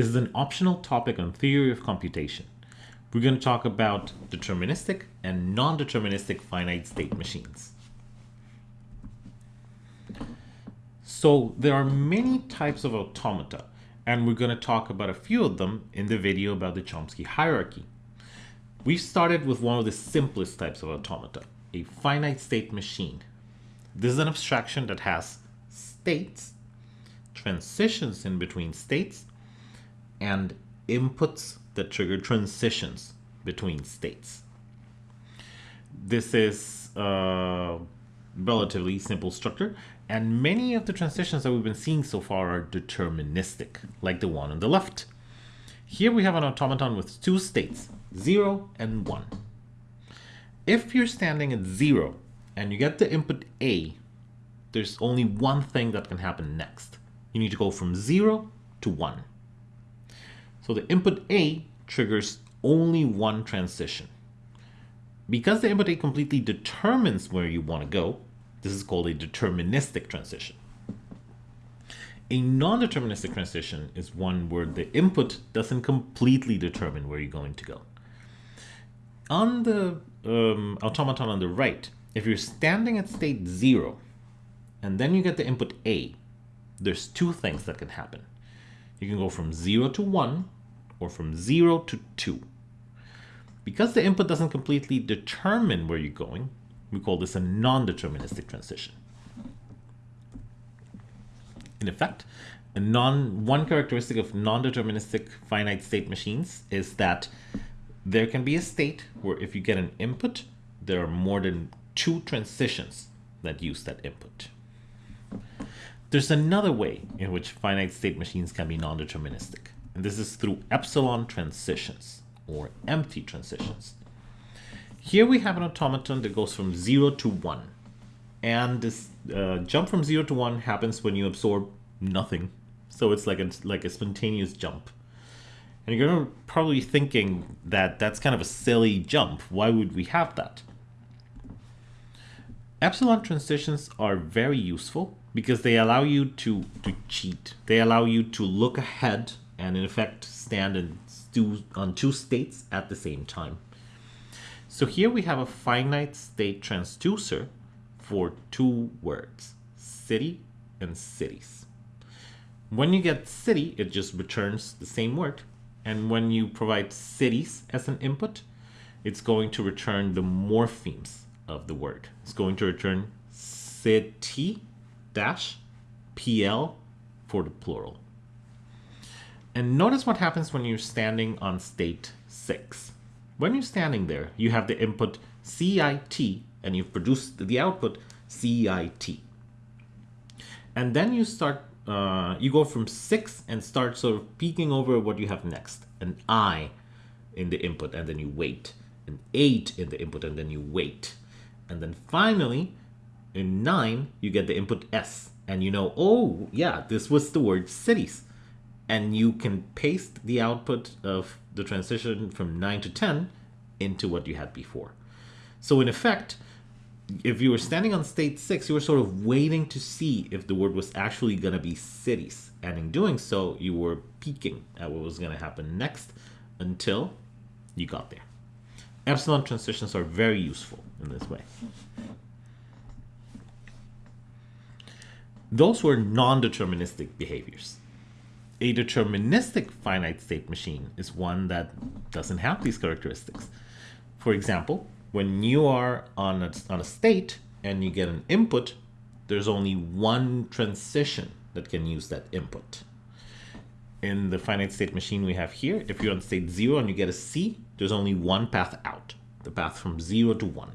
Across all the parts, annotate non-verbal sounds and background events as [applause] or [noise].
This is an optional topic on theory of computation. We're going to talk about deterministic and non-deterministic finite state machines. So there are many types of automata, and we're going to talk about a few of them in the video about the Chomsky hierarchy. We started with one of the simplest types of automata, a finite state machine. This is an abstraction that has states, transitions in between states, and inputs that trigger transitions between states. This is a relatively simple structure, and many of the transitions that we've been seeing so far are deterministic, like the one on the left. Here we have an automaton with two states, 0 and 1. If you're standing at 0 and you get the input A, there's only one thing that can happen next. You need to go from 0 to 1. So the input A triggers only one transition. Because the input A completely determines where you want to go, this is called a deterministic transition. A non-deterministic transition is one where the input doesn't completely determine where you're going to go. On the um, automaton on the right, if you're standing at state 0 and then you get the input A, there's two things that can happen. You can go from 0 to 1 or from 0 to 2. Because the input doesn't completely determine where you're going, we call this a non-deterministic transition. In effect, a non, one characteristic of non-deterministic finite state machines is that there can be a state where if you get an input, there are more than two transitions that use that input. There's another way in which finite state machines can be non-deterministic. And this is through epsilon transitions or empty transitions. Here we have an automaton that goes from 0 to 1. And this uh, jump from 0 to 1 happens when you absorb nothing. So it's like a, like a spontaneous jump. And you're probably thinking that that's kind of a silly jump. Why would we have that? Epsilon transitions are very useful because they allow you to, to cheat. They allow you to look ahead and in effect stand in on two states at the same time. So here we have a finite state transducer for two words, city and cities. When you get city, it just returns the same word. And when you provide cities as an input, it's going to return the morphemes of the word. It's going to return city dash PL for the plural. And notice what happens when you're standing on state 6. When you're standing there, you have the input CIT and you've produced the output CIT. And then you start, uh, you go from 6 and start sort of peeking over what you have next. An I in the input and then you wait. An 8 in the input and then you wait. And then finally, in 9, you get the input S. And you know, oh, yeah, this was the word cities and you can paste the output of the transition from 9 to 10 into what you had before. So in effect, if you were standing on state 6, you were sort of waiting to see if the word was actually going to be cities. And in doing so, you were peeking at what was going to happen next until you got there. Epsilon transitions are very useful in this way. Those were non-deterministic behaviors a deterministic finite state machine is one that doesn't have these characteristics. For example, when you are on a, on a state and you get an input, there's only one transition that can use that input. In the finite state machine we have here, if you're on state 0 and you get a C, there's only one path out, the path from 0 to 1.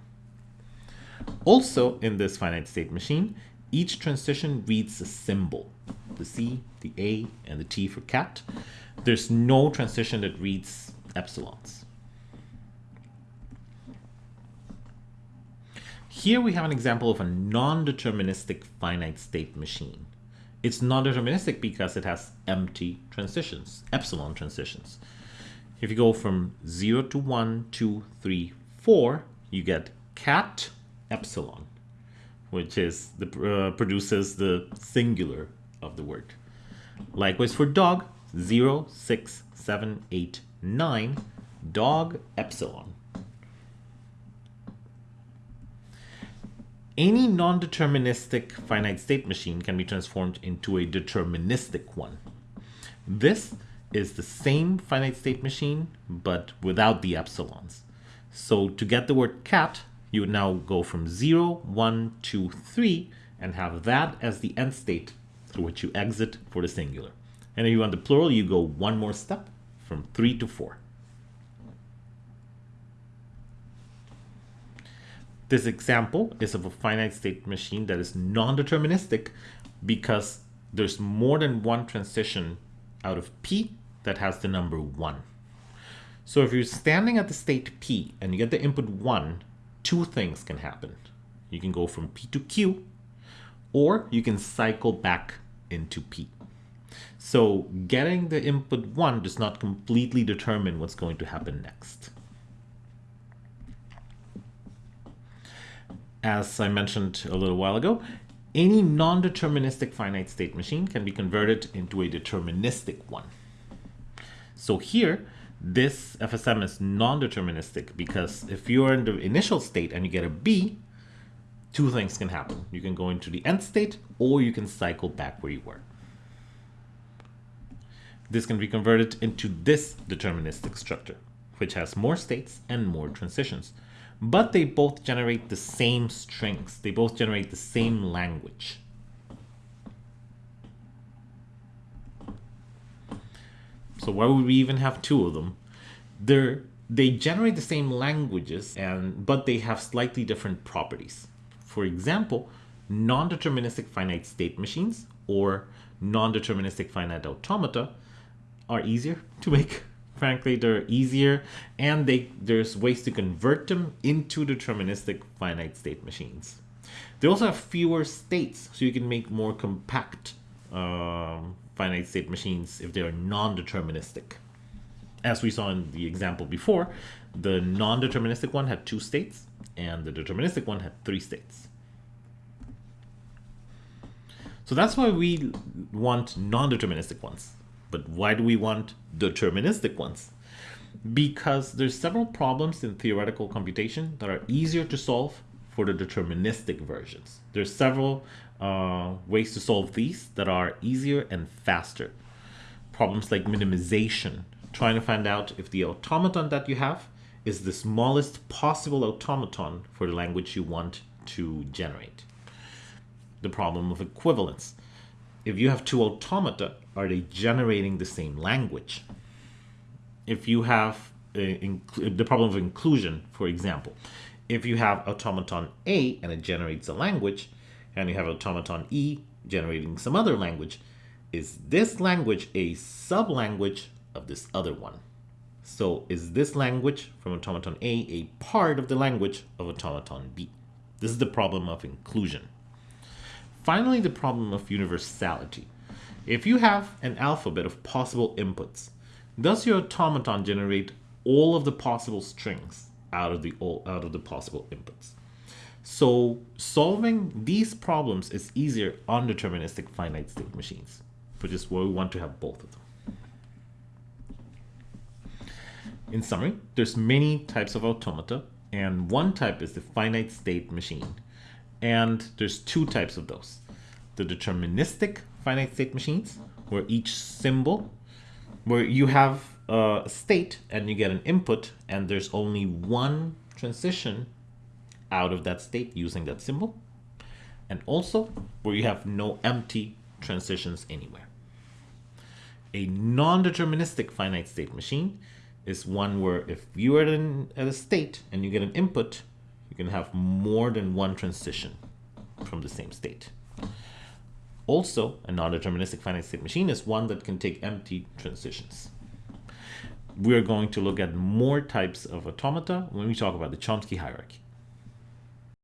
Also, in this finite state machine, each transition reads a symbol the C, the A, and the T for cat. There's no transition that reads epsilons. Here we have an example of a non-deterministic finite state machine. It's non-deterministic because it has empty transitions, epsilon transitions. If you go from 0 to 1, 2, 3, 4, you get cat epsilon, which is the, uh, produces the singular of the word. Likewise for dog, 0, 6, 7, 8, 9, dog epsilon. Any non-deterministic finite state machine can be transformed into a deterministic one. This is the same finite state machine, but without the epsilons. So to get the word cat, you would now go from 0, 1, 2, 3, and have that as the end state through which you exit for the singular. And if you want the plural, you go one more step from 3 to 4. This example is of a finite state machine that is non-deterministic because there's more than one transition out of P that has the number 1. So if you're standing at the state P and you get the input 1, two things can happen. You can go from P to Q, or you can cycle back into P. So getting the input 1 does not completely determine what's going to happen next. As I mentioned a little while ago, any non-deterministic finite state machine can be converted into a deterministic one. So here, this FSM is non-deterministic because if you're in the initial state and you get a B, two things can happen. You can go into the end state or you can cycle back where you were. This can be converted into this deterministic structure, which has more states and more transitions but they both generate the same strings. They both generate the same language. So why would we even have two of them? They're, they generate the same languages, and but they have slightly different properties. For example, non-deterministic finite state machines or non-deterministic finite automata are easier to make [laughs] frankly they're easier and they there's ways to convert them into deterministic finite state machines they also have fewer states so you can make more compact um, finite state machines if they are non-deterministic as we saw in the example before the non-deterministic one had two states and the deterministic one had three states so that's why we want non-deterministic ones but why do we want deterministic ones? Because there's several problems in theoretical computation that are easier to solve for the deterministic versions. There's several uh, ways to solve these that are easier and faster. Problems like minimization, trying to find out if the automaton that you have is the smallest possible automaton for the language you want to generate. The problem of equivalence, if you have two automata, are they generating the same language? If you have the problem of inclusion, for example, if you have automaton A and it generates a language, and you have automaton E generating some other language, is this language a sub-language of this other one? So is this language from automaton A a part of the language of automaton B? This is the problem of inclusion. Finally, the problem of universality. If you have an alphabet of possible inputs, does your automaton generate all of the possible strings out of the all, out of the possible inputs? So solving these problems is easier on deterministic finite state machines, which is where we want to have both of them. In summary, there's many types of automata, and one type is the finite state machine. And there's two types of those. The deterministic finite state machines, where each symbol, where you have a state and you get an input and there's only one transition out of that state using that symbol. And also where you have no empty transitions anywhere. A non-deterministic finite state machine is one where if you are in at a state and you get an input, you can have more than one transition from the same state. Also, a non-deterministic finite state machine is one that can take empty transitions. We're going to look at more types of automata when we talk about the Chomsky hierarchy.